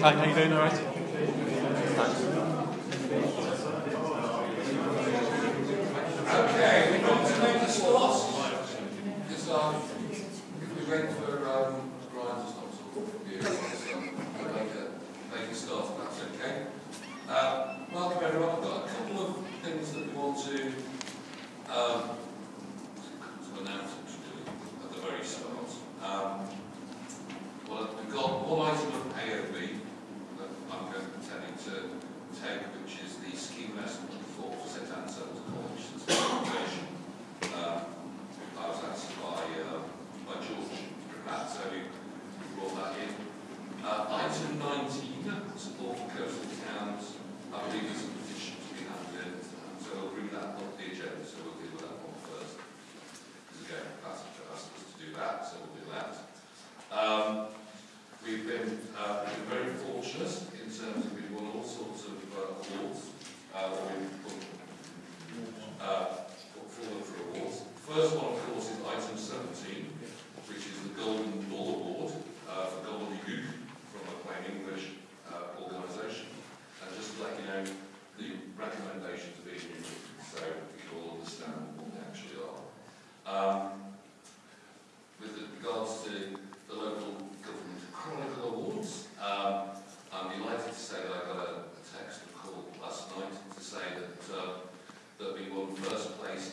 Hi, how you doing? All right. uh, for Gobbledygook from a plain English uh, organisation. And just to let you know, the recommendations are being used so we can all understand what they actually are. Um, with regards to the local government chronicle awards, um, I'm delighted to say that I got a, a text and call last night to say that uh, that we won first place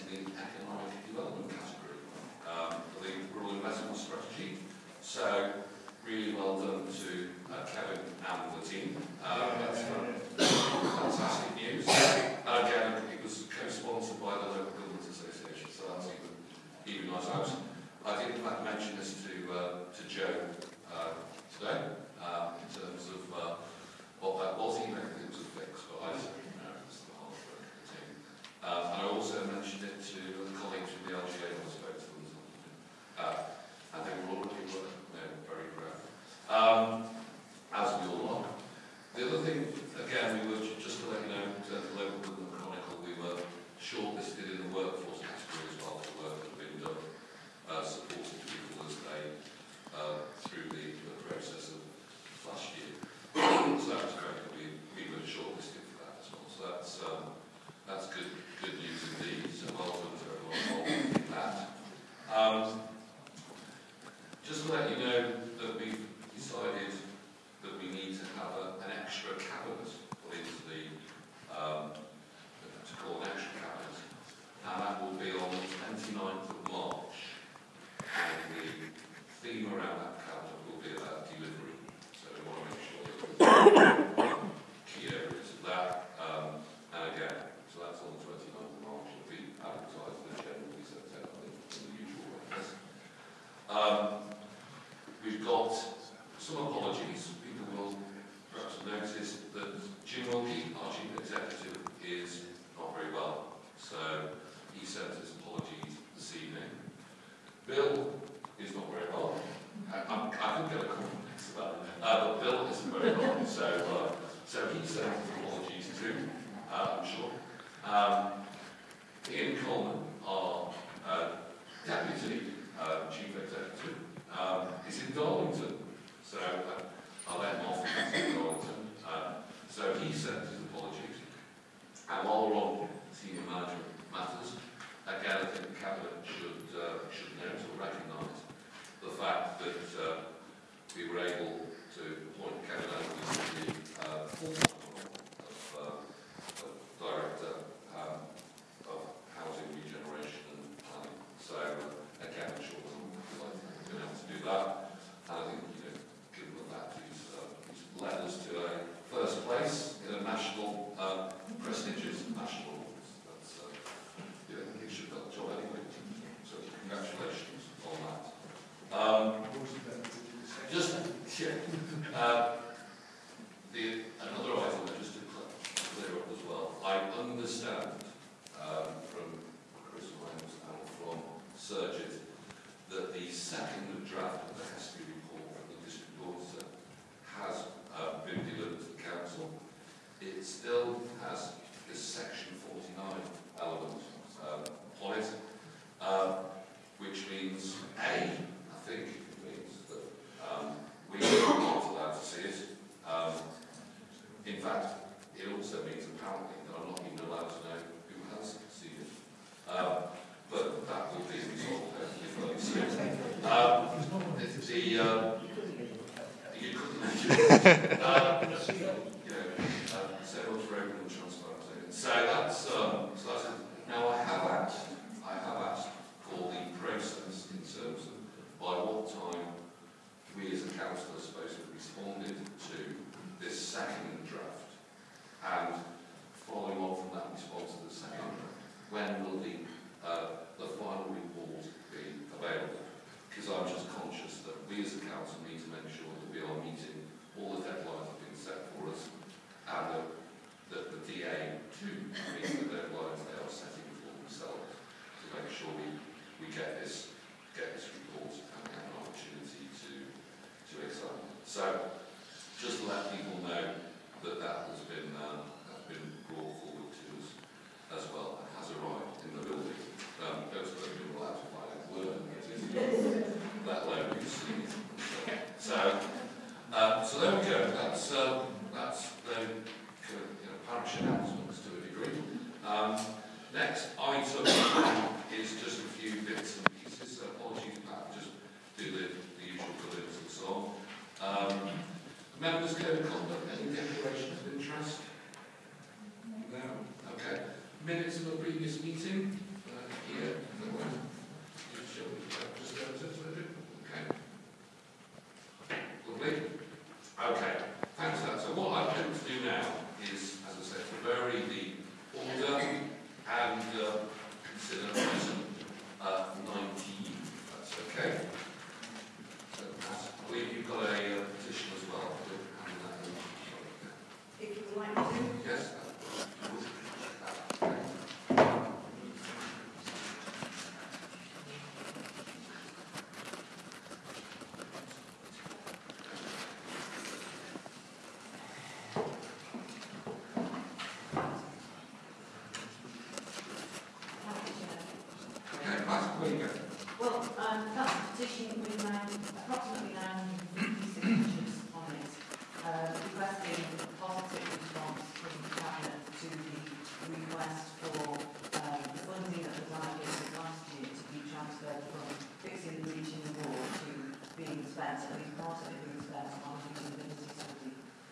EU laws out. I did in fact mention this to, uh, to Joe uh, today uh, in terms of uh, what that was, he mechanisms of fix, but I So, uh, so he's saying apologies too, uh, I'm sure. Um, Ian Coleman, our uh, deputy uh, chief executive, um, is in Darlington. So uh, I'll let him off in Darlington. Um, so he sends his apologies. And while we're on senior management matters, again, I think the Cabinet should, uh, should note or recognise the fact that we were able to appoint Kevin Andrews the uh, Uh, check this. Okay.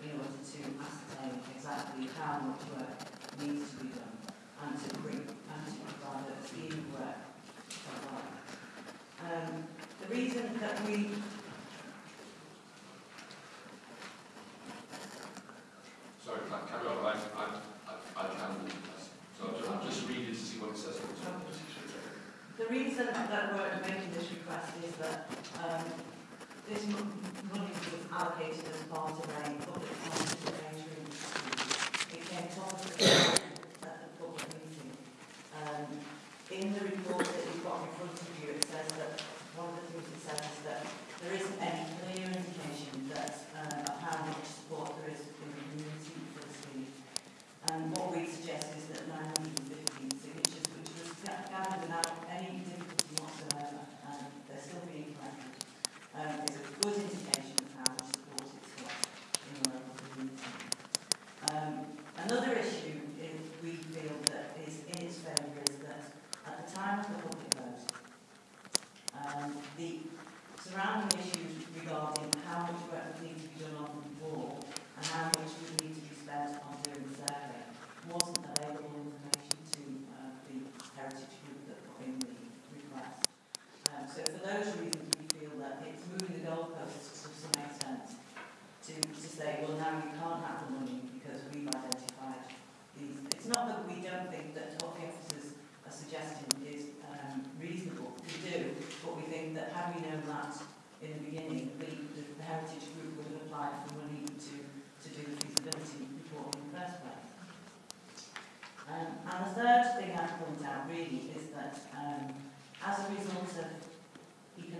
in order to ascertain exactly how much work needs to be done and to bring and to provide a scheme work for um, the reason that we Sorry, can I carry on? I, I, I, I can so I'll just read it to see what it says. The reason that we're making this request is that um, this money was allocated as part of a public parliamentary arrangement. It came to us at the uh, public meeting. Um, in the report,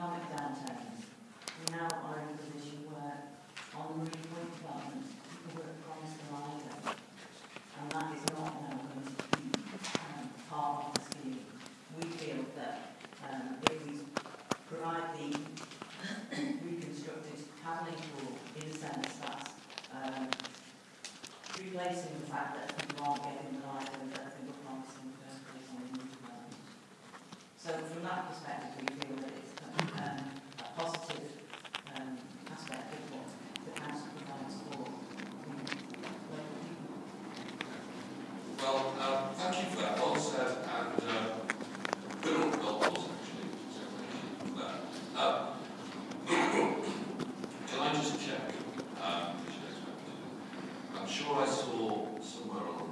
economic downturns, we now are in a position where on the marine point development, people were promised an island, and that is not now going to be um, part of the scheme. We feel that um, if we provide the reconstructed paddling pool, in a sense, that's um, replacing the fact that часу смирно.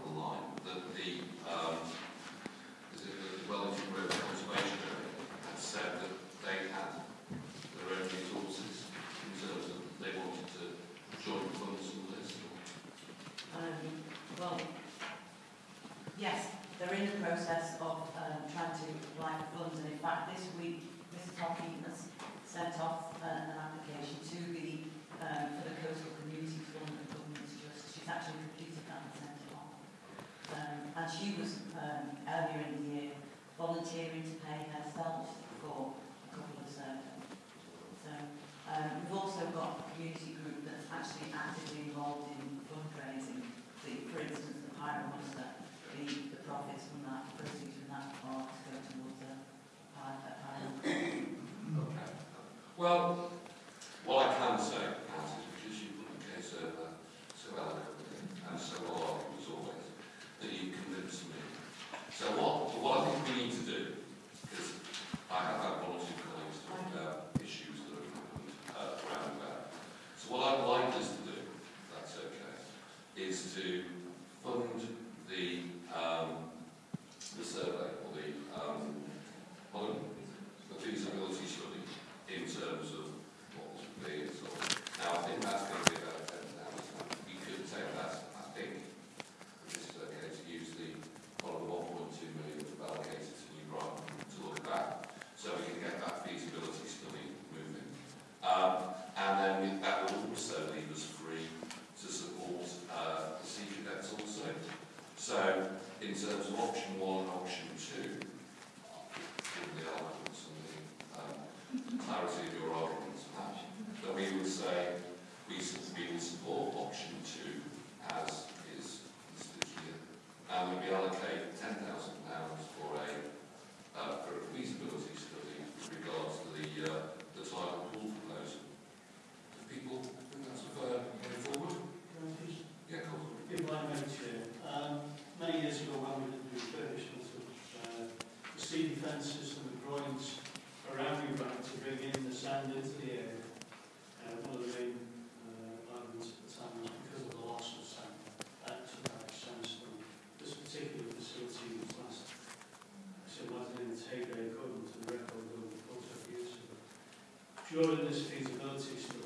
volunteering to pay herself for a couple of servants. So um, we've also got a community group that's actually actively involved in fundraising. So, for instance, the Pirate Muster, the, the profits from that, proceeds from that are to go towards the pirate. Okay. Well, option one option two, given the arguments and the um, clarity of your arguments, that we would say we, we would support option two as is this year, and we'd be allocated many years ago when we did the refurbishment of uh, the sea defences and the groins around Ubank to bring in the sand into the area, uh, one of the main uh, arguments at the time was because of the loss of sand. That to large sandstone. This particular facility was last, so it wasn't in the Tegray according to the record of the years ago. During this feasibility study,